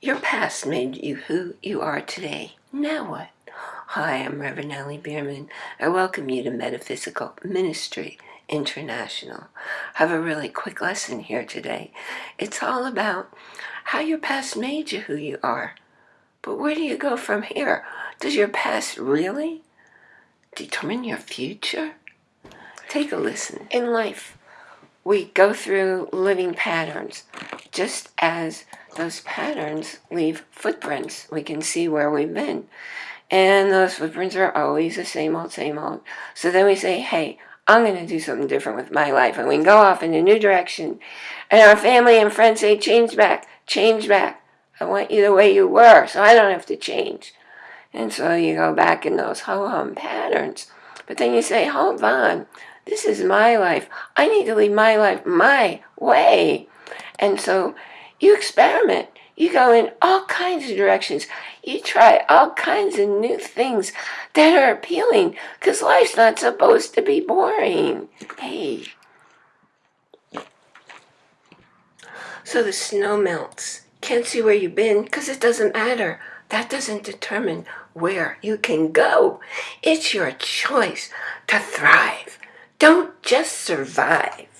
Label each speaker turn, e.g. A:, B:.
A: Your past made you who you are today. Now what? Hi, I'm Reverend Ellie Bierman. I welcome you to Metaphysical Ministry International. I have a really quick lesson here today. It's all about how your past made you who you are. But where do you go from here? Does your past really determine your future? Take a listen. In life, we go through living patterns just as those patterns leave footprints. We can see where we've been. And those footprints are always the same old, same old. So then we say, hey, I'm going to do something different with my life. And we can go off in a new direction. And our family and friends say, change back, change back. I want you the way you were, so I don't have to change. And so you go back in those ho-hum patterns. But then you say, hold on, this is my life. I need to lead my life my way. And so you experiment. You go in all kinds of directions. You try all kinds of new things that are appealing because life's not supposed to be boring. Hey. So the snow melts. Can't see where you've been because it doesn't matter. That doesn't determine where you can go. It's your choice to thrive. Don't just survive.